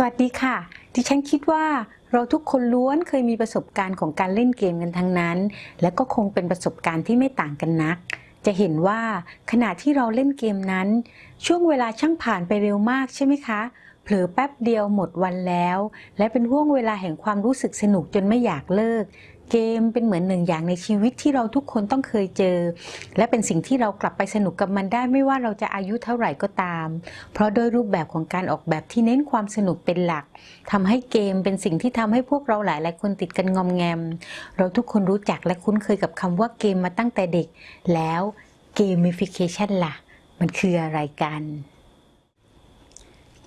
สวัสดีค่ะ ดิฉันคิดว่าเราทุกคนล้วนเคยมีประสบการณ์ของการเล่นเกมกันทั้งนั้น และก็คงเป็นประสบการณ์ที่ไม่ต่างกันนัก จะเห็นว่าขณะที่เราเล่นเกมนั้น ช่วงเวลาช่างผ่านไปเร็วมากใช่ไหมคะ เผลอแป๊บเดียวหมดวันแล้ว และเป็นห่วงเวลาแห่งความรู้สึกสนุกจนไม่อยากเลิก เกมเป็นเหมือนหนึ่งอย่างในชีวิตที่เราทุกคนต้องเคยเจอ และเป็นสิ่งที่เรากลับไปสนุกกับมันได้ไม่ว่าเราจะอายุเท่าไหร่ก็ตาม เพราะโดยรูปแบบของการออกแบบที่เน้นความสนุกเป็นหลักทำให้เกมเป็นสิ่งที่ทำให้พวกเราหลายหลายคนติดกันงอมแงม เราทุกคนรู้จักและคุ้นเคยกับคำว่าเกมมาตั้งแต่เด็ก แล้วเกมฟิเคชันล่ะ มันคืออะไรกัน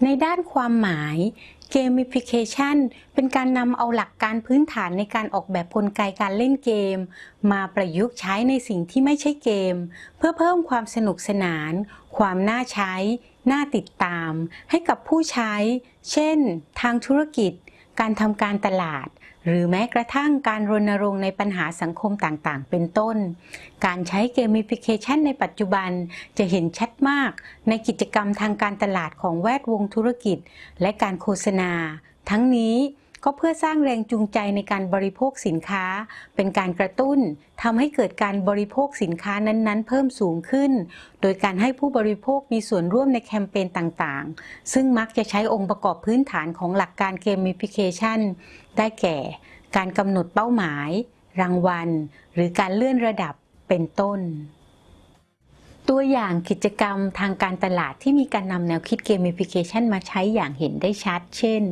ในด้านความหมาย Gamification เป็นการนำเอาหลักการพื้นฐานในการออกแบบกลไกการเล่นเกม มาประยุกต์ใช้ในสิ่งที่ไม่ใช่เกม เพื่อเพิ่มความสนุกสนาน ความน่าใช้ น่าติดตาม ให้กับผู้ใช้ เช่น ทางธุรกิจ การทำการตลาด หรือแม้กระทั่งการรณรงค์ในปัญหาสังคมต่างๆ เป็นต้น การใช้เกมฟิเคชันในปัจจุบันจะเห็นชัดมากในกิจกรรมทางการตลาดของแวดวงธุรกิจ และการโฆษณา ทั้งนี้ ก็เพื่อสร้างแรงจูงใจในการบริโภคสินค้า เป็นการกระตุ้นทำให้เกิดการบริโภคสินค้านั้นๆ เพิ่มสูงขึ้น โดยการให้ผู้บริโภคมีส่วนร่วมในแคมเปญต่างๆ ซึ่งมักจะใช้องค์ประกอบพื้นฐานของหลักการเกม i ฟิเคชันได้แก่ การกำหนดเป้าหมาย รางวัล หรือการเลื่อนระดับเป็นต้น ตัวอย่างกิจกรรมทางการตลาดที่มีการนำแนวคิด Gamification มาใช้อย่างเห็นได้ชัด เช่น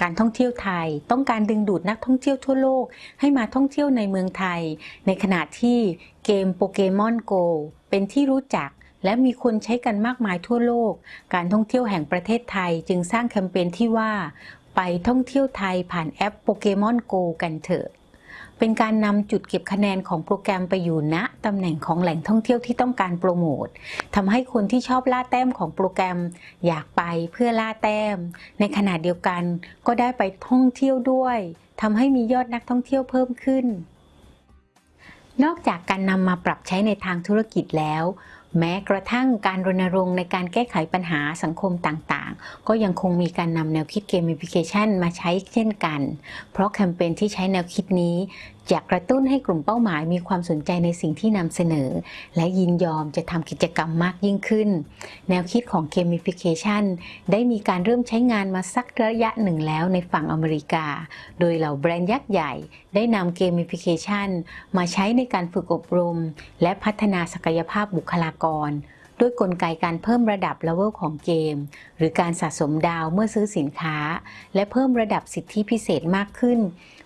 การท่องเที่ยวไทย ต้องการดึงดูดนักท่องเที่ยวทั่วโลก ให้มาท่องเที่ยวในเมืองไทย ในขณะที่เกมโปเกมอน Go เป็นที่รู้จักและมีคนใช้กันมากมายทั่วโลก การท่องเที่ยวแห่งประเทศไทยจึงสร้างแคมเปญที่ว่า ไปท่องเที่ยวไทยผ่านแอปโปเกมอน Go กันเถอะ เป็นการนำจุดเก็บคะแนนของโปรแกรมไปอยู่ณตำแหน่งของแหล่งท่องเที่ยวที่ต้องการโปรโมททำให้คนที่ชอบล่าแต้มของโปรแกรมอยากไปเพื่อล่าแต้ม ในขณะเดียวกันก็ได้ไปท่องเที่ยวด้วยทำให้มียอดนักท่องเที่ยวเพิ่มขึ้น นอกจากการนำมาปรับใช้ในทางธุรกิจแล้ว แม้กระทั่งการรณรงค์ในการแก้ไขปัญหาสังคมต่างๆ ก็ยังคงมีการนำแนวคิด Gamification มาใช้เช่นกัน เพราะแคมเปญที่ใช้แนวคิดนี้จะกระตุ้นให้กลุ่มเป้าหมายมีความสนใจในสิ่งที่นำเสนอ และยินยอมจะทำกิจกรรมมากยิ่งขึ้น แนวคิดของ Gamification ได้มีการเริ่มใช้งานมาสักระยะหนึ่งแล้วในฝั่งอเมริกา โดยเหล่าแบรนด์ยักษ์ใหญ่ได้นำ Gamification มาใช้ในการฝึกอบรม และพัฒนาศักยภาพบุคลากร ด้วยกลไกการเพิ่มระดับเลเวลของเกม หรือการสะสมดาวเมื่อซื้อสินค้า และเพิ่มระดับสิทธิพิเศษมากขึ้น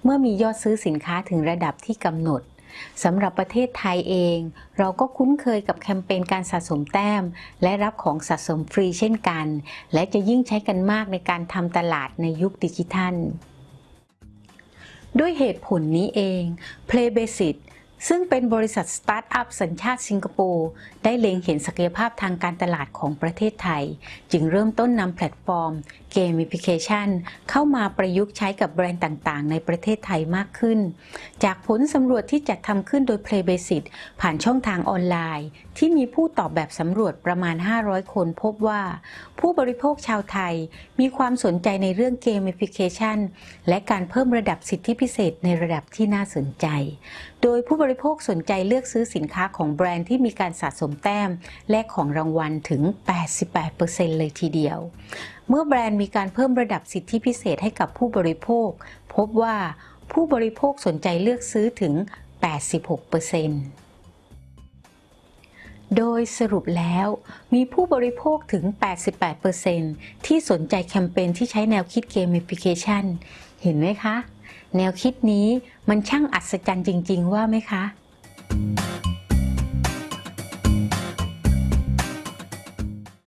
เมื่อมียอดซื้อสินค้าถึงระดับที่กำหนดสำหรับประเทศไทยเอง เราก็คุ้นเคยกับแคมเปญการสะสมแต้ม และรับของสะสมฟรีเช่นกัน และจะยิ่งใช้กันมากในการทำตลาดในยุคดิจิทัล ด้วยเหตุผลนี้เอง Playbasis ซึ่งเป็นบริษัทสตาร์ทอัพสัญชาติสิงคโปร์ได้เล็งเห็นศักยภาพทางการตลาดของประเทศไทย จึงเริ่มต้นนำแพลตฟอร์ม Gamification เข้ามาประยุกต์ใช้กับแบรนด์ต่างๆ ในประเทศไทยมากขึ้น จากผลสำรวจที่จัดทำขึ้นโดย Playbasic ผ่านช่องทางออนไลน์ ที่มีผู้ตอบแบบสำรวจประมาณ 500 คนพบว่า ผู้บริโภคชาวไทยมีความสนใจในเรื่อง Gamification และการเพิ่มระดับสิทธิพิเศษในระดับที่น่าสนใจ โดยผู้บริโภคสนใจเลือกซื้อสินค้าของแบรนด์ที่มีการสะสมแต้ม และของรางวัลถึง 88%เลยทีเดียว เมื่อแบรนด์มีการเพิ่มระดับสิทธิพิเศษให้กับผู้บริโภค พบว่าผู้บริโภคสนใจเลือกซื้อถึง 86%โดยสรุปแล้ว มีผู้บริโภคถึง 88%ที่สนใจแคมเปญที่ใช้แนวคิด Gamification เห็นไหมคะ แนวคิดนี้มันช่างอัศจรรย์จริง ๆ ว่าไหมคะ